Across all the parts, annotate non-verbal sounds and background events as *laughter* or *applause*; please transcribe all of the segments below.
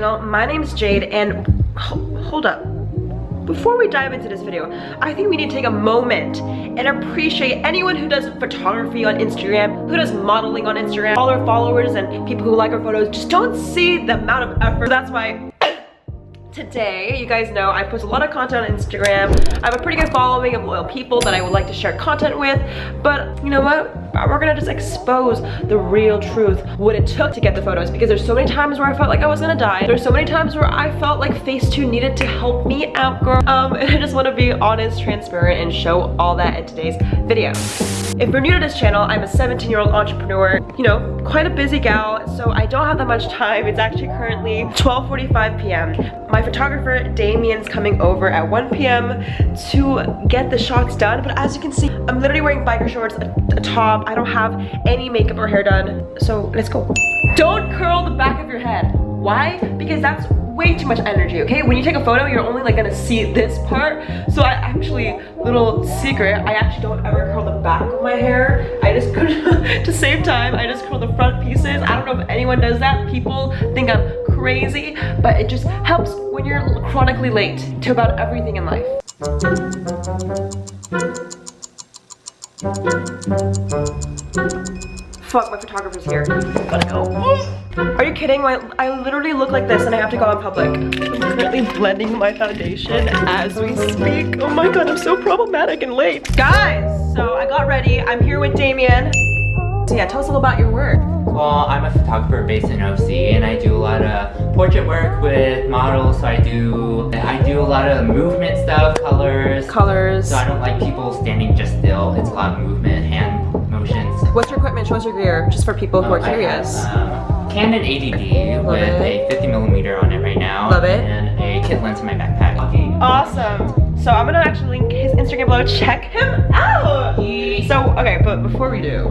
channel. My name is Jade and hold up. Before we dive into this video, I think we need to take a moment and appreciate anyone who does photography on Instagram, who does modeling on Instagram, all our followers and people who like our photos just don't see the amount of effort. That's why Today, you guys know I post a lot of content on Instagram. I have a pretty good following of loyal people that I would like to share content with, but you know what? We're gonna just expose the real truth, what it took to get the photos, because there's so many times where I felt like I was gonna die. There's so many times where I felt like Facetune needed to help me out, girl. Um, and *laughs* I just wanna be honest, transparent, and show all that in today's video. If you're new to this channel, I'm a 17 year old entrepreneur, you know, quite a busy gal, so I don't have that much time. It's actually currently 12.45 p.m. My photographer, Damien's coming over at 1 p.m. to get the shots done, but as you can see, I'm literally wearing biker shorts, a, a top, I don't have any makeup or hair done, so let's go. Don't curl the back of your head. Why? Because that's way too much energy, okay? When you take a photo, you're only like gonna see this part. So I actually, little secret, I actually don't ever curl the back of my hair. I just, *laughs* to save time, I just curl the front pieces. I don't know if anyone does that. People think I'm crazy, but it just helps when you're chronically late to about everything in life. Fuck, my photographer's here. Gotta go. Are you kidding? I, I literally look like this and I have to go in public. I'm currently blending my foundation as we speak. Oh my god, I'm so problematic and late. Guys, so I got ready. I'm here with Damien. So yeah, tell us a little about your work. Well, I'm a photographer based in OC and I do a lot of portrait work with models. So I do I do a lot of movement stuff, colors. Colors. So I don't like people standing just still. It's a lot of movement, hand motions. What's your equipment? Show us your gear, just for people who are curious. Have, um, Canon 80D with it. a 50 millimeter on it right now. Love it. And a kit lens in my backpack. Awesome. So I'm gonna actually link his Instagram below. Check him out. So, okay, but before we do,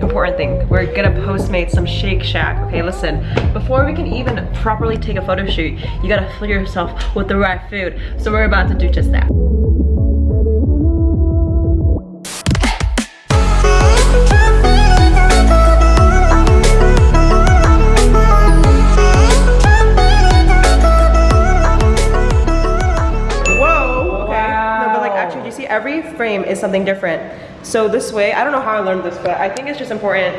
important thing. We're gonna Postmate some Shake Shack. Okay, listen, before we can even properly take a photo shoot, you gotta fill yourself with the right food. So we're about to do just that. Every frame is something different. So this way, I don't know how I learned this, but I think it's just important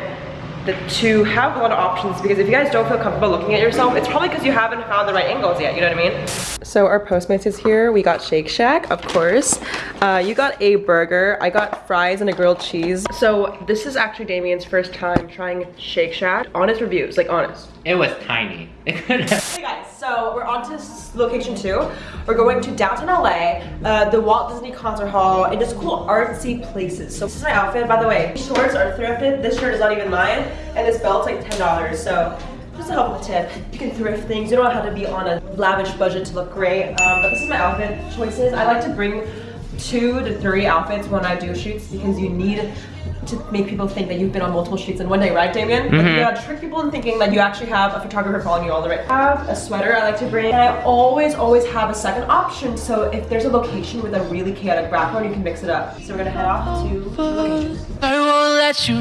that to have a lot of options because if you guys don't feel comfortable looking at yourself, it's probably because you haven't found the right angles yet, you know what I mean? So our Postmates is here. We got Shake Shack, of course. Uh, you got a burger. I got fries and a grilled cheese. So this is actually Damien's first time trying Shake Shack. Honest reviews, like honest. It was tiny. *laughs* hey guys, so we're on to location two. We're going to downtown LA, uh, the Walt Disney Concert Hall, and just cool artsy places. So this is my outfit, by the way. Shorts are thrifted. This shirt is not even mine, and this belt's like $10. So just a helpful tip. You can thrift things. You don't have to be on a lavish budget to look great. Um, but this is my outfit choices. I like to bring two to three outfits when I do shoots because you need to make people think that you've been on multiple shoots in one day, right, Damien? Mm -hmm. Like you gotta trick people into thinking that you actually have a photographer following you all the way. I have a sweater I like to bring, and I always, always have a second option. So if there's a location with a really chaotic background, you can mix it up. So we're gonna head off to the location. I won't let you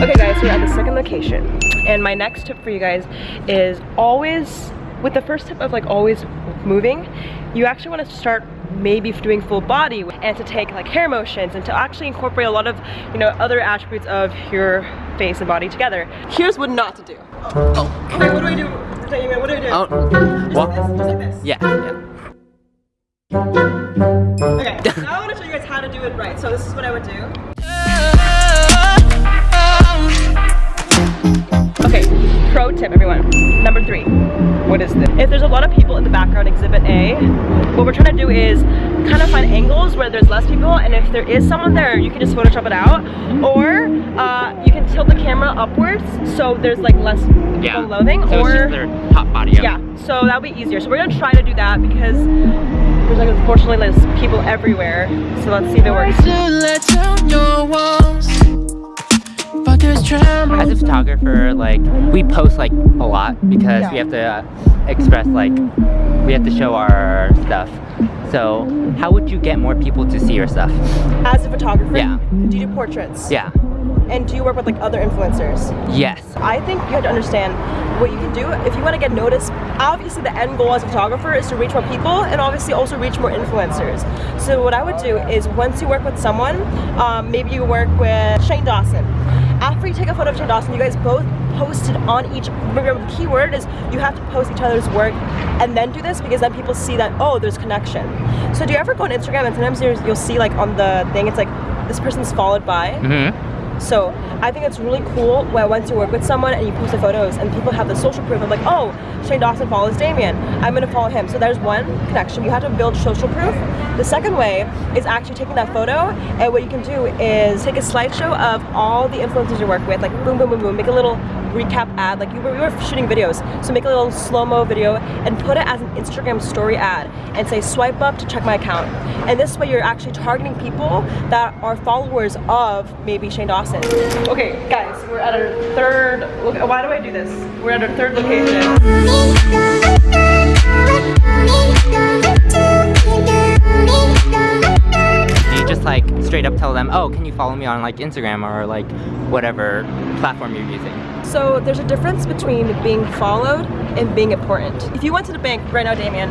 Okay guys, we're at the second location. And my next tip for you guys is always, with the first tip of like always moving, you actually want to start maybe doing full body and to take like hair motions and to actually incorporate a lot of you know other attributes of your face and body together. Here's what not to do. Oh. Okay what do I do? What do I do? Oh. What like this, like this. yeah yeah. Okay now I want to show you guys how to do it right. So this is what I would do. Okay, pro tip everyone. Number three, what is this? A lot of people in the background, exhibit A, what we're trying to do is kind of find angles where there's less people and if there is someone there, you can just Photoshop it out. Or uh, you can tilt the camera upwards so there's like less yeah. loathing. So or, their top body up. Yeah, so that'll be easier. So we're gonna try to do that because there's like unfortunately there's people everywhere. So let's see if it works. As a photographer, like, we post, like, a lot because yeah. we have to uh, express, like, we have to show our stuff. So, how would you get more people to see your stuff? As a photographer? Yeah. Do you do portraits? Yeah. And do you work with like other influencers? Yes. I think you have to understand what you can do if you want to get noticed. Obviously, the end goal as a photographer is to reach more people and obviously also reach more influencers. So what I would do is once you work with someone, um, maybe you work with Shane Dawson. After you take a photo of Shane Dawson, you guys both posted on each. Remember, the key word is you have to post each other's work and then do this because then people see that oh, there's connection. So do you ever go on Instagram and sometimes you'll see like on the thing it's like this person's followed by. Mm-hmm. So I think it's really cool where once you work with someone and you post the photos and people have the social proof of like, oh, Shane Dawson follows Damien. I'm gonna follow him. So there's one connection. You have to build social proof. The second way is actually taking that photo and what you can do is take a slideshow of all the influencers you work with, like boom, boom, boom, boom, make a little recap ad, like you were, you were shooting videos. So make a little slow-mo video and put it as an Instagram story ad and say swipe up to check my account. And this way you're actually targeting people that are followers of maybe Shane Dawson. Okay, guys, we're at our third, why do I do this? We're at our third location. Straight up tell them, oh, can you follow me on like Instagram or like whatever platform you're using. So there's a difference between being followed and being important. If you went to the bank right now, Damien,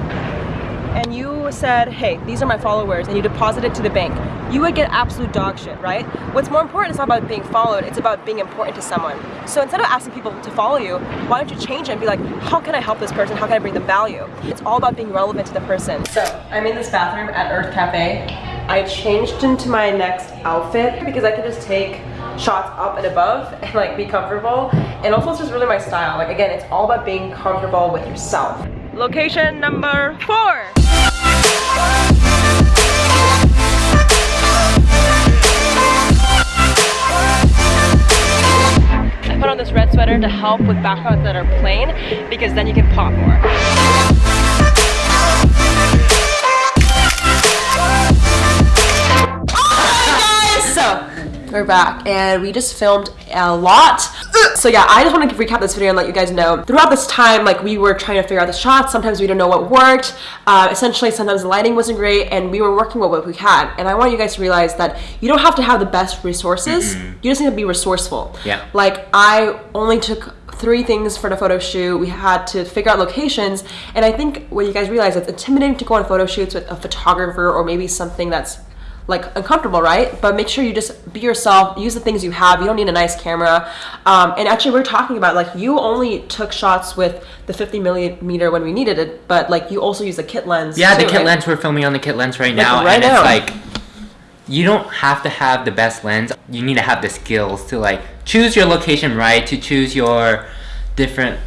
and you said, hey, these are my followers, and you deposit it to the bank, you would get absolute dog shit, right? What's more important is not about being followed, it's about being important to someone. So instead of asking people to follow you, why don't you change it and be like, how can I help this person? How can I bring them value? It's all about being relevant to the person. So I'm in this bathroom at Urth Caffé. I changed into my next outfit because I can just take shots up and above *laughs* and like be comfortable. And also it's just really my style. Like again, it's all about being comfortable with yourself. Location number four. I put on this red sweater to help with backgrounds that are plain because then you can pop more. Back and we just filmed a lot. So yeah, I just want to recap this video and let you guys know. Throughout this time, like we were trying to figure out the shots. Sometimes we didn't know what worked. Uh, essentially, sometimes the lighting wasn't great and we were working with what we had. And I want you guys to realize that you don't have to have the best resources. You just need to be resourceful. Yeah. Like I only took three things for the photo shoot. We had to figure out locations. And I think what you guys realize, it's intimidating to go on photo shoots with a photographer or maybe something that's like uncomfortable, right? But make sure you just be yourself, use the things you have. You don't need a nice camera. Um, and actually, we are talking about like you only took shots with the 50 millimeter when we needed it, but like you also use the kit lens. Yeah, the kit right? lens, we're filming on the kit lens right now. right and now. it's like, you don't have to have the best lens. You need to have the skills to like choose your location right, to choose your different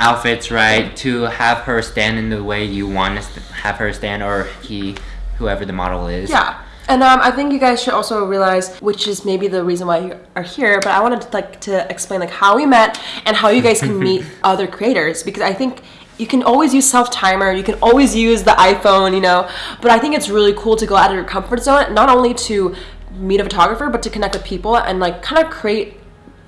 outfits right, to have her stand in the way you want to have her stand or he, whoever the model is. Yeah. And um, I think you guys should also realize, which is maybe the reason why you are here, but I wanted to like to explain like how we met and how you guys can meet *laughs* other creators because I think you can always use self timer, you can always use the iPhone, you know, but I think it's really cool to go out of your comfort zone, not only to meet a photographer, but to connect with people and like kind of create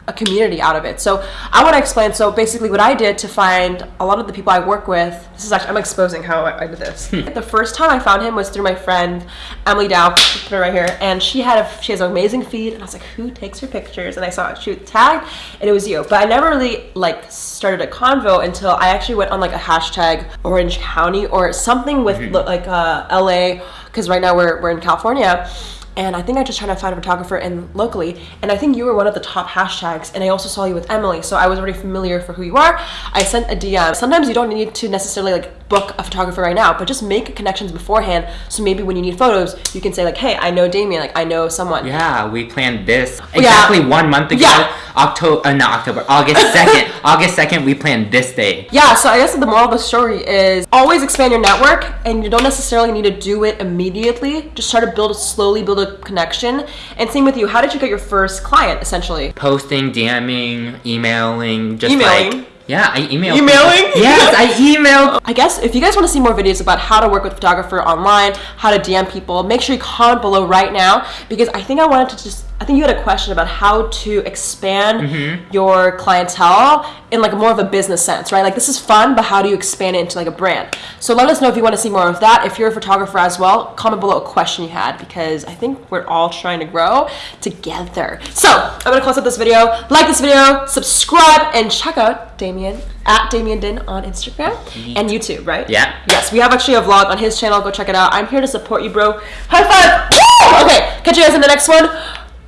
a community out of it. So I want to explain. So basically, what I did to find a lot of the people I work with. This is actually I'm exposing how I, did this. the first time I found him was through my friend Emily Dow, put her right here, and she had a she has an amazing feed, and I was like, who takes her pictures? And I saw it shoot tagged, and it was you. But I never really like started a convo until I actually went on like a hashtag Orange County or something with lo- like uh, LA, because right now we're we're in California and I think I just tried to find a photographer in locally, and I think you were one of the top hashtags, and I also saw you with Emily, so I was already familiar for who you are. I sent a DM. Sometimes you don't need to necessarily like book a photographer right now, but just make connections beforehand, so maybe when you need photos, you can say like, hey, I know Damien, like I know someone. Yeah, we planned this Yeah. exactly one month ago. Yeah. October, uh, not October, August *laughs* 2nd. August 2nd, we planned this day. Yeah, so I guess the moral of the story is always expand your network and you don't necessarily need to do it immediately. Just try to build a, slowly build a connection. And same with you, how did you get your first client essentially? Posting, DMing, emailing, just Emailing? like. Yeah, I emailed. Emailing? people. Yes, I *laughs* emailed. I guess if you guys want to see more videos about how to work with a photographer online, how to DM people, make sure you comment below right now because I think I wanted to just I think you had a question about how to expand Mm-hmm. your clientele in like more of a business sense, right? Like this is fun, but how do you expand it into like a brand? So let us know if you want to see more of that. If you're a photographer as well, comment below a question you had because I think we're all trying to grow together. So I'm gonna close up this video. Like this video, subscribe, and check out Damien at Damien Din on Instagram and YouTube, right? Yeah. Yes, we have actually a vlog on his channel. Go check it out. I'm here to support you, bro. High five! Woo! Okay, catch you guys in the next one.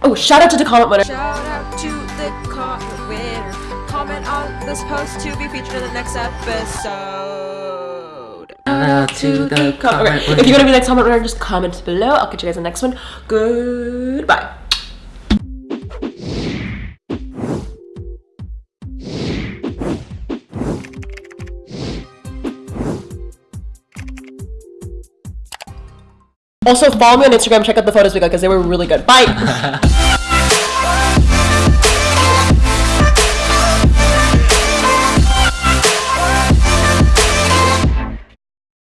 Oh, shout out to the comment winner. Shout out to the comment winner. Comment on this post to be featured in the next episode. Hello to the Com- *laughs* comment okay, if you want to be the next comment winner, just comment below. I'll catch you guys in the next one. Goodbye. Also, follow me on Instagram. Check out the photos we got because they were really good. Bye. *laughs*